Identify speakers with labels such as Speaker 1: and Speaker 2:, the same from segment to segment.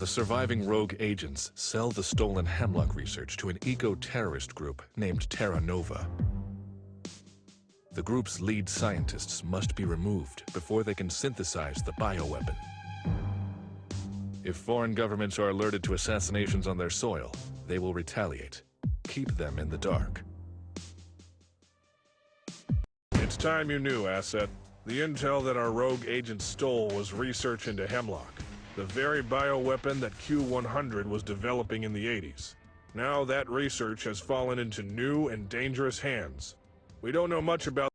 Speaker 1: the surviving rogue agents sell the stolen Hemlock research to an eco-terrorist group named Terra Nova. The group's lead scientists must be removed before they can synthesize the bioweapon. If foreign governments are alerted to assassinations on their soil, they will retaliate. Keep them in the dark.
Speaker 2: It's time you knew, Asset. The intel that our rogue agent stole was research into Hemlock, the very bioweapon that Q-100 was developing in the 80s. Now that research has fallen into new and dangerous hands. We don't know much about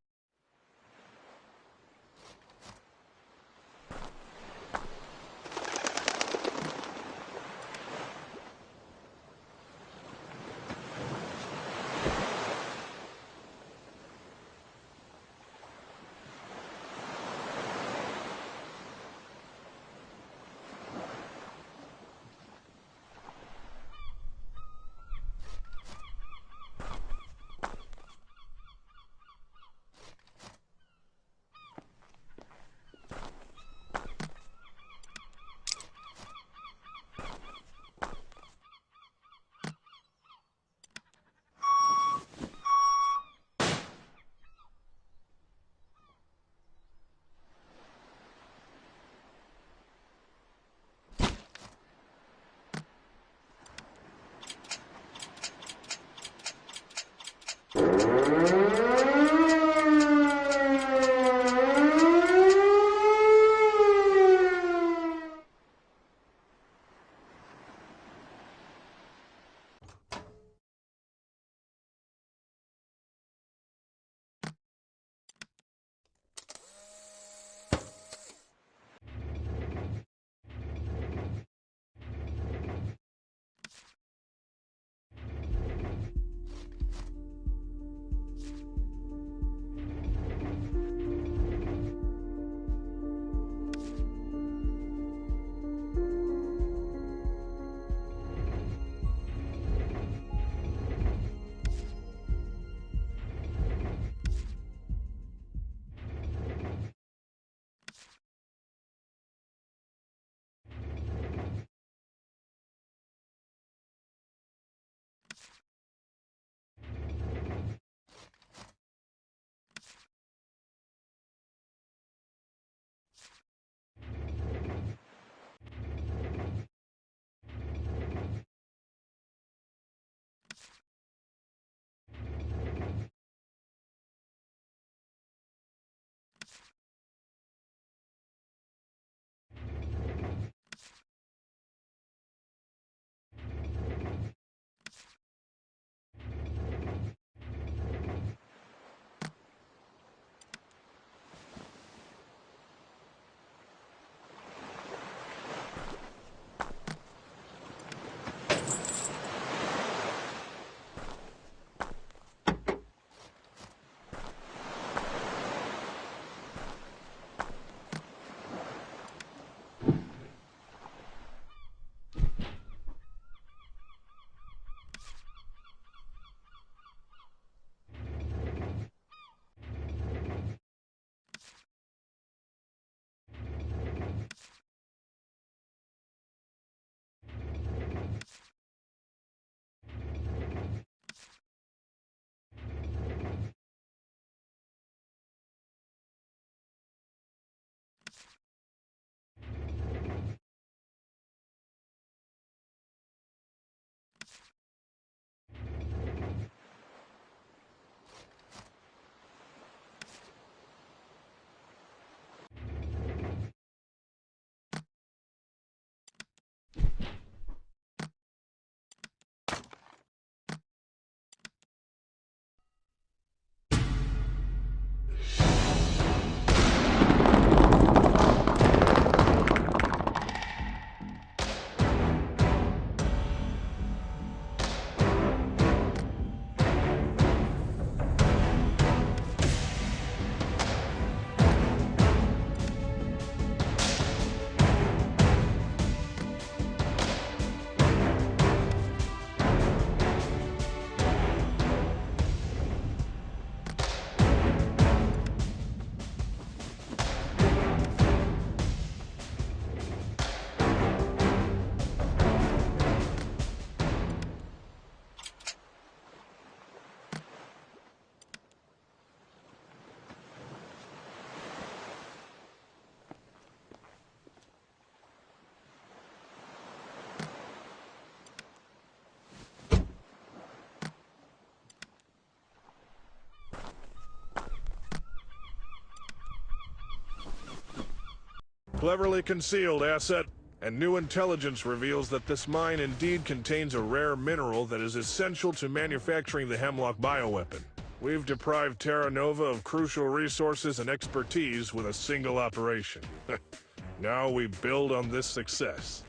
Speaker 2: Cleverly concealed, Asset. And new intelligence reveals that this mine indeed contains a rare mineral that is essential to manufacturing the Hemlock bioweapon. We've deprived Terra Nova of crucial resources and expertise with a single operation. now we build on this success.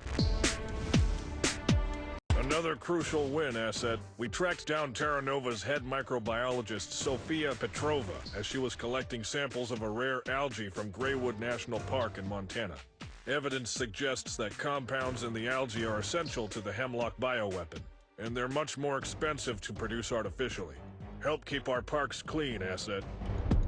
Speaker 2: Another crucial win, Asset. We tracked down Terra Nova's head microbiologist, Sofia Petrova, as she was collecting samples of a rare algae from Graywood National Park in Montana. Evidence suggests that compounds in the algae are essential to the Hemlock bioweapon, and they're much more expensive to produce artificially. Help keep our parks clean, Asset.